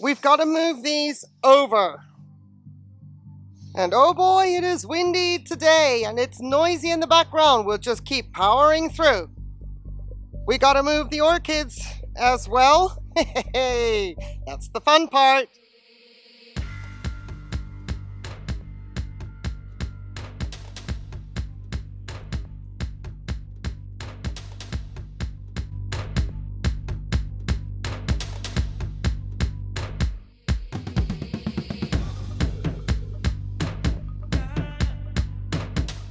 we've got to move these over. And oh boy, it is windy today and it's noisy in the background. We'll just keep powering through. We got to move the orchids as well. Hey, that's the fun part.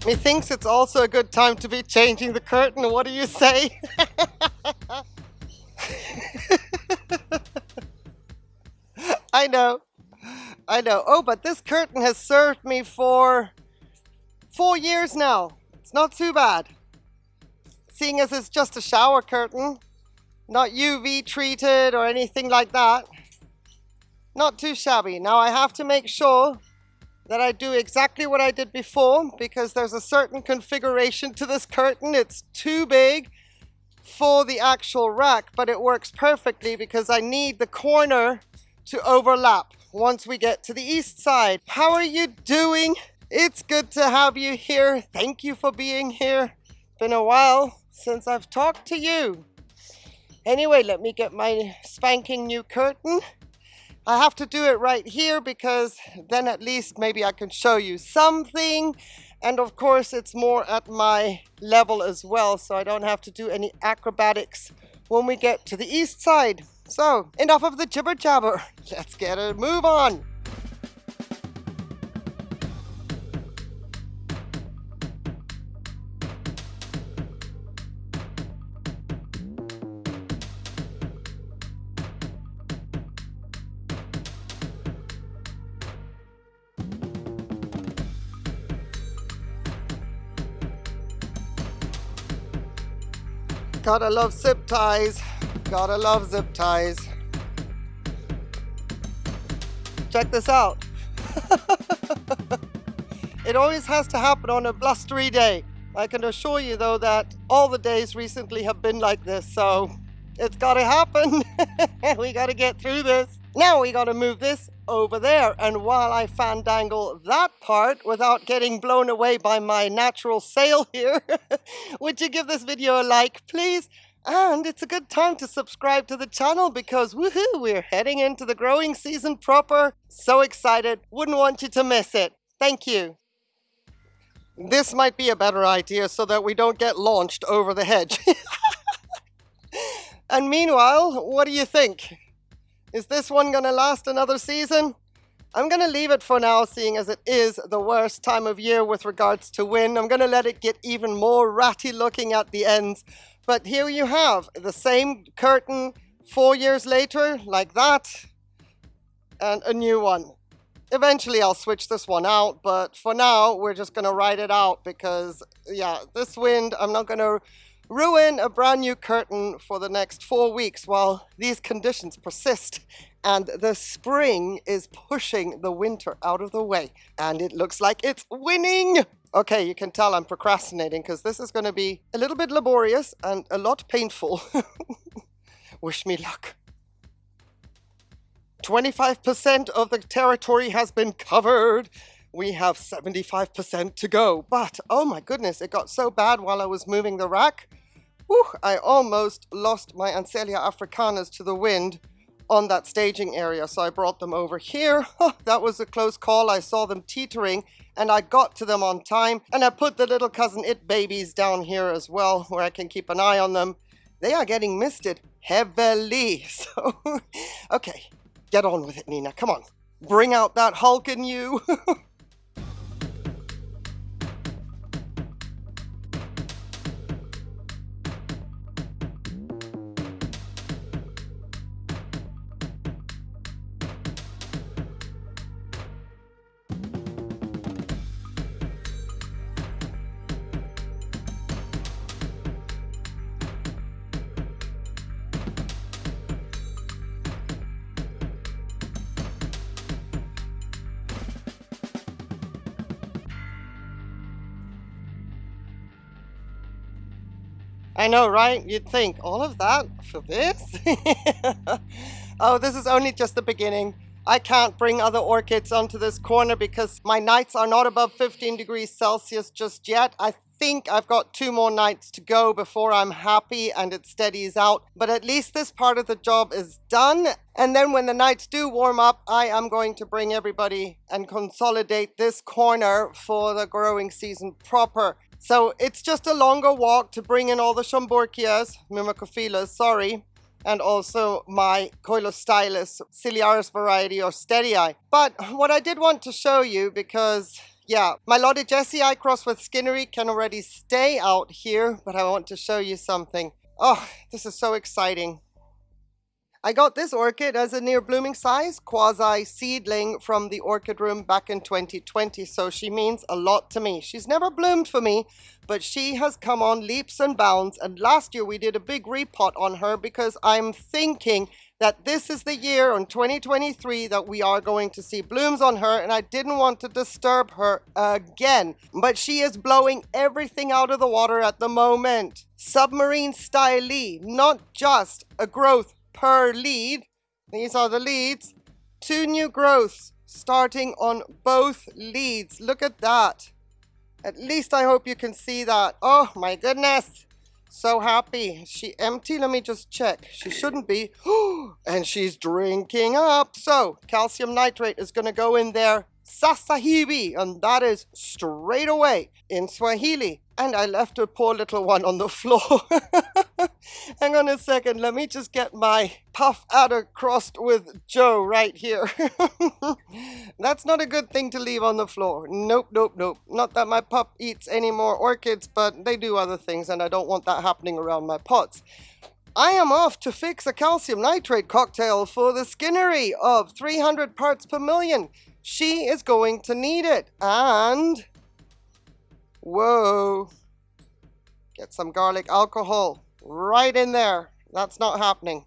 Methinks it's also a good time to be changing the curtain. What do you say? I know. I know. Oh, but this curtain has served me for four years now. It's not too bad. Seeing as it's just a shower curtain, not UV treated or anything like that. Not too shabby. Now I have to make sure that I do exactly what I did before because there's a certain configuration to this curtain. It's too big for the actual rack, but it works perfectly because I need the corner to overlap once we get to the east side. How are you doing? It's good to have you here. Thank you for being here. Been a while since I've talked to you. Anyway, let me get my spanking new curtain. I have to do it right here because then at least maybe I can show you something. And of course, it's more at my level as well, so I don't have to do any acrobatics when we get to the east side. So, enough of the jibber jabber. Let's get a move on. Gotta love zip ties. Gotta love zip ties. Check this out. it always has to happen on a blustery day. I can assure you though that all the days recently have been like this, so it's gotta happen. we gotta get through this. Now we gotta move this over there. And while I fandangle that part without getting blown away by my natural sail here, would you give this video a like, please? And it's a good time to subscribe to the channel because woohoo, we're heading into the growing season proper. So excited, wouldn't want you to miss it. Thank you. This might be a better idea so that we don't get launched over the hedge. and meanwhile, what do you think? Is this one gonna last another season? I'm gonna leave it for now, seeing as it is the worst time of year with regards to wind. I'm gonna let it get even more ratty looking at the ends. But here you have the same curtain four years later, like that, and a new one. Eventually I'll switch this one out, but for now we're just gonna ride it out because yeah, this wind, I'm not gonna ruin a brand new curtain for the next four weeks while these conditions persist and the spring is pushing the winter out of the way. And it looks like it's winning. Okay, you can tell I'm procrastinating because this is going to be a little bit laborious and a lot painful. Wish me luck. 25% of the territory has been covered. We have 75% to go. But, oh my goodness, it got so bad while I was moving the rack. Whew, I almost lost my Ansellia africanas to the wind on that staging area. So I brought them over here. That was a close call. I saw them teetering and I got to them on time. And I put the little cousin it babies down here as well where I can keep an eye on them. They are getting misted heavily. So, okay, get on with it, Nina. Come on. Bring out that Hulk in you. I know, right? You'd think, all of that for this? Oh, this is only just the beginning. I can't bring other orchids onto this corner because my nights are not above 15 degrees Celsius just yet. I think I've got two more nights to go before I'm happy and it steadies out. But at least this part of the job is done. And then when the nights do warm up, I am going to bring everybody and consolidate this corner for the growing season proper. So it's just a longer walk to bring in all the Schomburgkias, Myrmecophilas, sorry, and also my Coelostylus ciliaris variety or steady eye. But what I did want to show you because yeah, my Lotte Jessii cross with skinneri can already stay out here, but I want to show you something. Oh, this is so exciting. I got this orchid as a near blooming size quasi seedling from the orchid room back in 2020 so she means a lot to me. She's never bloomed for me but she has come on leaps and bounds and last year we did a big repot on her because I'm thinking that this is the year in 2023 that we are going to see blooms on her and I didn't want to disturb her again. But she is blowing everything out of the water at the moment. Submarine style not just a growth per lead. These are the leads. Two new growths starting on both leads. Look at that. At least I hope you can see that. Oh my goodness. So happy. Is she empty? Let me just check. She shouldn't be. and she's drinking up. So calcium nitrate is going to go in there sasa hivi, and that is straight away in Swahili. And I left a poor little one on the floor. Hang on a second, let me just get my puff adder crossed with Joe right here. That's not a good thing to leave on the floor. Nope, nope, nope. Not that my pup eats any more orchids, but they do other things and I don't want that happening around my pots. I am off to fix a calcium nitrate cocktail for the skinneri of 300 parts per million. She is going to need it. And, whoa, get some garlic alcohol right in there. That's not happening.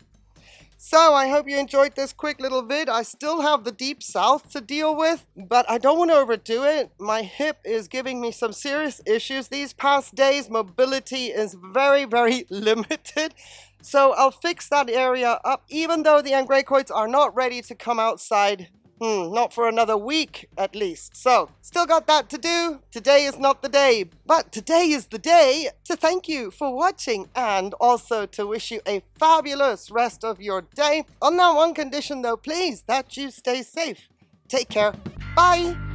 So I hope you enjoyed this quick little vid. I still have the deep south to deal with, but I don't want to overdo it. My hip is giving me some serious issues these past days. Mobility is very, very limited. So I'll fix that area up, even though the angraecoids are not ready to come outside Hmm, not for another week at least. So, still got that to do. Today is not the day, but today is the day to thank you for watching and also to wish you a fabulous rest of your day. On that one condition though, please, that you stay safe. Take care. Bye.